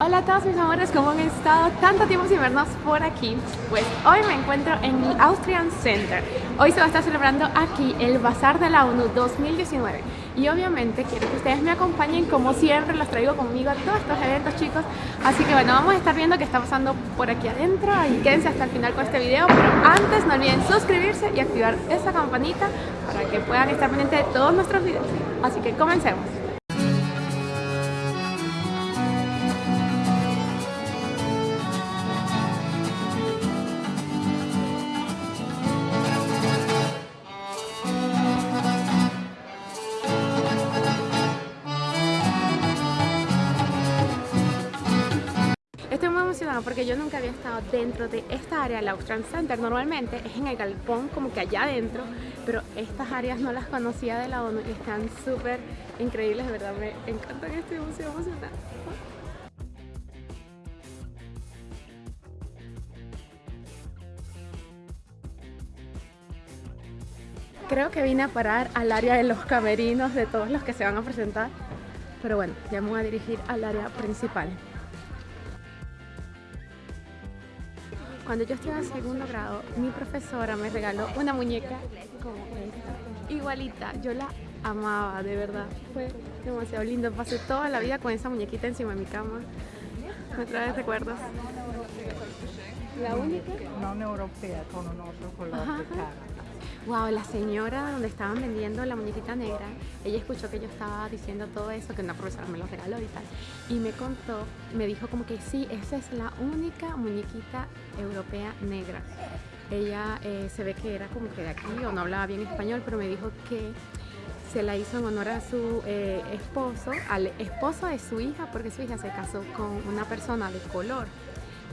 Hola a todos mis amores, ¿cómo han estado? Tanto tiempo sin vernos por aquí. Pues hoy me encuentro en el Austrian Center. Hoy se va a estar celebrando aquí el Bazar de la ONU 2019 Y obviamente quiero que ustedes me acompañen como siempre Los traigo conmigo a todos estos eventos chicos. Así que bueno, vamos a estar viendo qué está pasando por aquí adentro. Y quédense hasta el final con este video. Pero antes no olviden suscribirse y activar esa campanita Para que puedan estar pendientes de todos nuestros videos. Así que comencemos porque yo nunca había estado dentro de esta área, el Austrian Center. Normalmente es en el galpón, como que allá adentro, pero estas áreas no las conocía de la ONU y están súper increíbles, de verdad me encantan, estoy muy emocionada. Creo que vine a parar al área de los camerinos de todos los que se van a presentar, pero bueno, ya me voy a dirigir al área principal. Cuando yo estaba en segundo grado, mi profesora me regaló una muñeca como esta, igualita. Yo la amaba, de verdad. Fue demasiado lindo. Pasé toda la vida con esa muñequita encima de mi cama. Me trae recuerdos. La única. No europea, con un otro color de cara wow, la señora donde estaban vendiendo la muñequita negra, ella escuchó que yo estaba diciendo todo eso, que una profesora me lo regaló y tal, y me contó, me dijo como que sí, esa es la única muñequita europea negra. Ella eh, se ve que era como que de aquí o no hablaba bien español, pero me dijo que se la hizo en honor a su eh, esposo, al esposo de su hija, porque su hija se casó con una persona de color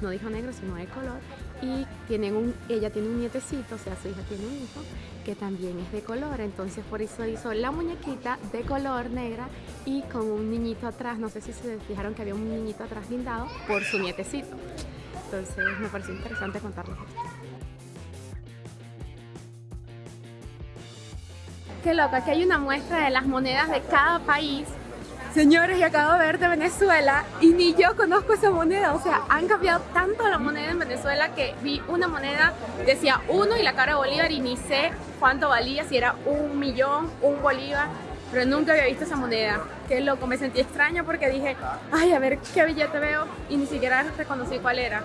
no dijo negro, sino de color, y tienen un, ella tiene un nietecito, o sea, su hija tiene un hijo, que también es de color, entonces por eso hizo la muñequita de color negra y con un niñito atrás, no sé si se fijaron que había un niñito atrás lindado por su nietecito. Entonces me pareció interesante contarles esto. Qué loco, aquí hay una muestra de las monedas de cada país Señores, y acabo de ver de Venezuela y ni yo conozco esa moneda. O sea, han cambiado tanto la moneda en Venezuela que vi una moneda, decía uno y la cara de Bolívar y ni sé cuánto valía, si era un millón, un Bolívar. Pero nunca había visto esa moneda. Qué loco, me sentí extraña porque dije, ay, a ver qué billete veo y ni siquiera reconocí cuál era.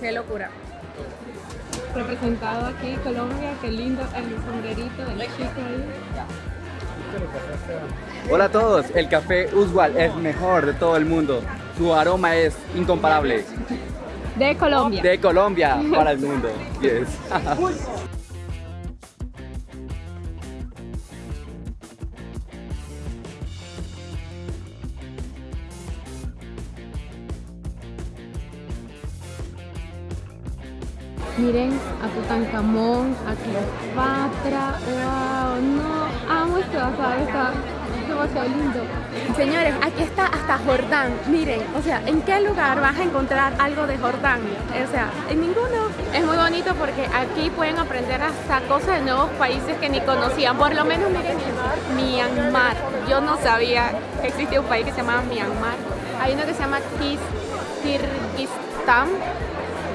Qué locura. Representado aquí Colombia, qué lindo el sombrerito del chico ahí. Hola a todos, el café usual es mejor de todo el mundo. Su aroma es incomparable. De Colombia. De Colombia para el mundo. Yes. Miren a Tutankamón, a Cleopatra, wow, no, amo este bazar, está demasiado lindo. Señores, aquí está hasta Jordán, miren, o sea, ¿en qué lugar vas a encontrar algo de Jordán? O sea, en ninguno. Es muy bonito porque aquí pueden aprender hasta cosas de nuevos países que ni conocían, por lo menos miren Myanmar, yo no sabía que existía un país que se llamaba Myanmar. Hay uno que se llama Kirguistán,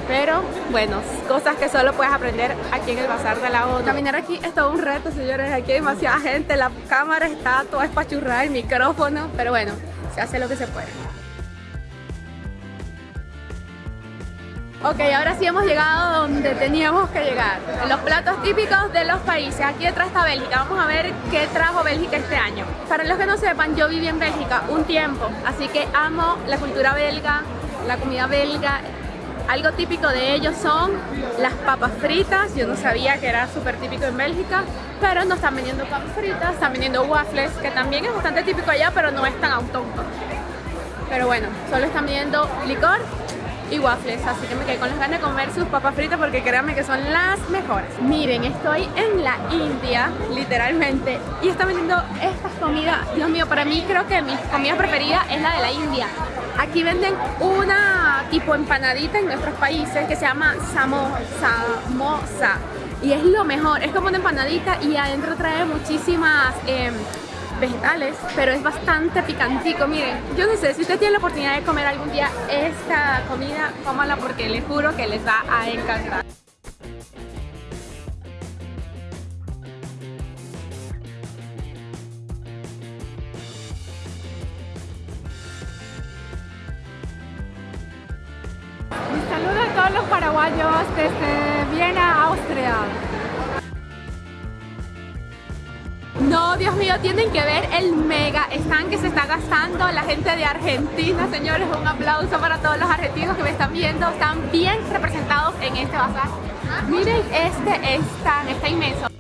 pero bueno, cosas que solo puedes aprender aquí en el Bazar de la ONU. Caminar aquí es todo un reto, señores. Aquí hay demasiada gente, la cámara está toda espachurrada, el micrófono. Pero bueno, se hace lo que se puede. Ok, ahora sí hemos llegado donde teníamos que llegar. Los platos típicos de los países. Aquí detrás está Bélgica. Vamos a ver qué trajo Bélgica este año. Para los que no sepan, yo viví en Bélgica un tiempo. Así que amo la cultura belga, la comida belga algo típico de ellos son las papas fritas, yo no sabía que era súper típico en Bélgica, pero no están vendiendo papas fritas, están vendiendo waffles, que también es bastante típico allá, pero no es tan autóctono. Pero bueno, solo están vendiendo licor y waffles, así que me quedé con las ganas de comer sus papas fritas porque créanme que son las mejores. Miren, estoy en la India, literalmente, y están vendiendo estas comidas, Dios mío, para mí creo que mi comida preferida es la de la India. Aquí venden una tipo empanadita en nuestros países que se llama samosa y es lo mejor, es como una empanadita y adentro trae muchísimas em, vegetales, pero es bastante picantico. Miren, yo no sé, si usted tiene la oportunidad de comer algún día esta comida, cómala porque les juro que les va a encantar. Paraguayos desde Viena, Austria. No, Dios mío, tienen que ver el mega stand que se está gastando la gente de Argentina. Señores, un aplauso para todos los argentinos que me están viendo. Están bien representados en este bazar. Miren este stand, está inmenso.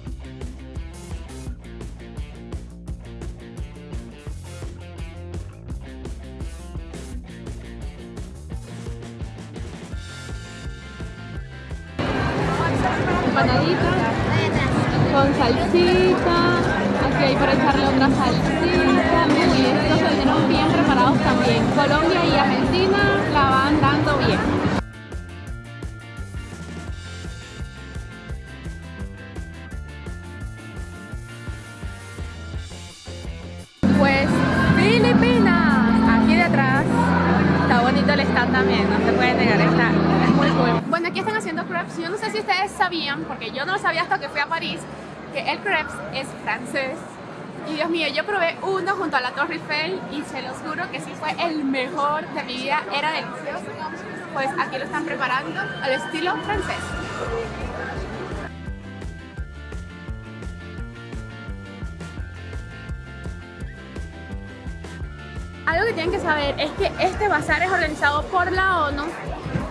Con salsita, aquí hay para echarle otra salsita, muy estos bien preparados también. Colombia y Argentina aquí están haciendo crepes, yo no sé si ustedes sabían, porque yo no lo sabía hasta que fui a París, que el crepes es francés. Y Dios mío, yo probé uno junto a la Torre Eiffel y se los juro que sí fue el mejor de mi vida, era delicioso. Pues aquí lo están preparando al estilo francés. Algo que tienen que saber es que este bazar es organizado por la ONU,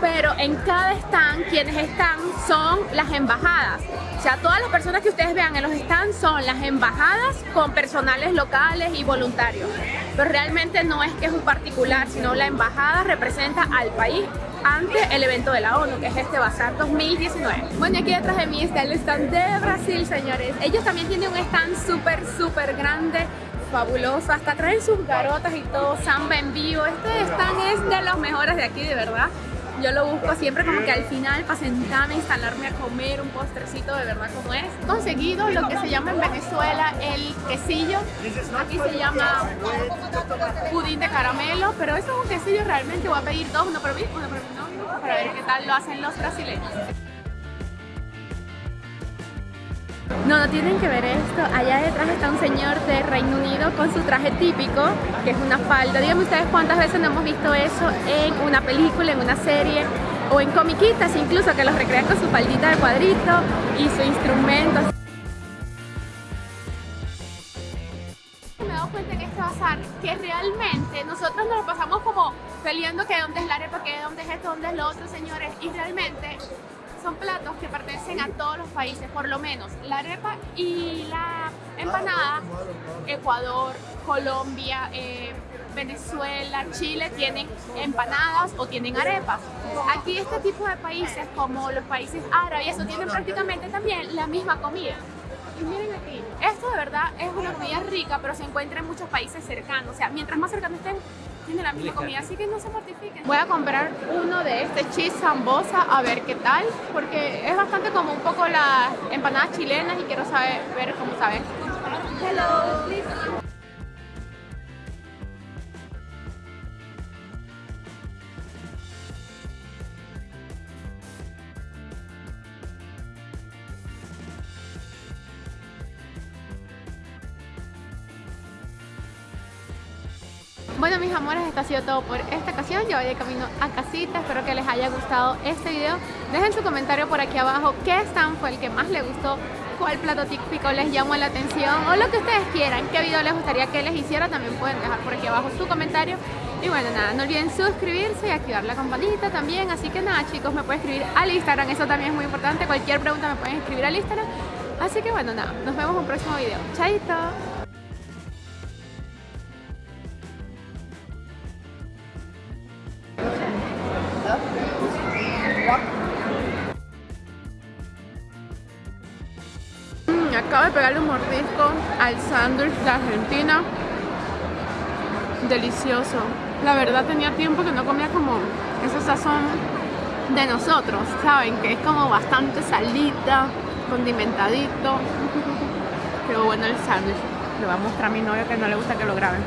pero en cada stand quienes están son las embajadas. O sea, todas las personas que ustedes vean en los stands son las embajadas con personales locales y voluntarios. Pero realmente no es que es un particular, sino la embajada representa al país ante el evento de la ONU, que es este Bazar 2019. Bueno, aquí detrás de mí está el stand de Brasil, señores. Ellos también tienen un stand súper, súper grande fabuloso, hasta traen sus garotas y todo, samba en vivo, este stand es de los mejores de aquí, de verdad. Yo lo busco siempre como que al final para sentarme, instalarme a comer un postrecito de verdad como es. Conseguido lo que se llama en Venezuela el quesillo, aquí se llama pudín de caramelo, pero eso es un quesillo realmente, voy a pedir dos, uno para mí, uno para mi novio, para ver qué tal lo hacen los brasileños. No, no tienen que ver esto. Allá detrás está un señor de Reino Unido con su traje típico, que es una falda. Díganme ustedes cuántas veces no hemos visto eso en una película, en una serie o en comiquitas incluso, que los recrean con su faldita de cuadrito y su instrumento. Me he dado cuenta en este bazar que realmente nosotros nos lo pasamos como peleando que dónde es la arepa, que dónde es esto, dónde es lo otro, señores, y realmente son platos que pertenecen a todos los países, por lo menos la arepa y la empanada, Ecuador, Colombia, eh, Venezuela, Chile tienen empanadas o tienen arepas. Aquí este tipo de países como los países árabes, tienen prácticamente también la misma comida. Y miren aquí, esto de verdad es una comida rica, pero se encuentra en muchos países cercanos. O sea, mientras más cercanos estén, tienen la misma comida, así que no se mortifiquen. Voy a comprar uno de este cheese sambosa a ver qué tal, porque es bastante como un poco las empanadas chilenas y quiero saber ver cómo saben. Hello, Bueno mis amores, esto ha sido todo por esta ocasión. Yo voy de camino a casita, espero que les haya gustado este video. Dejen su comentario por aquí abajo qué stand fue el que más les gustó, cuál plato típico les llamó la atención o lo que ustedes quieran, qué video les gustaría que les hiciera. También pueden dejar por aquí abajo su comentario. Y bueno, nada, no olviden suscribirse y activar la campanita también. Así que nada chicos, me pueden escribir al Instagram, eso también es muy importante. Cualquier pregunta me pueden escribir al Instagram. Así que bueno, nada, nos vemos en un próximo video. Chaito. Pegarle un mordisco al sándwich de Argentina. Delicioso. La verdad tenía tiempo que no comía como esa sazón de nosotros, ¿saben? Que es como bastante salita, condimentadito. Pero bueno el sándwich. Le voy a mostrar a mi novio que no le gusta que lo graben.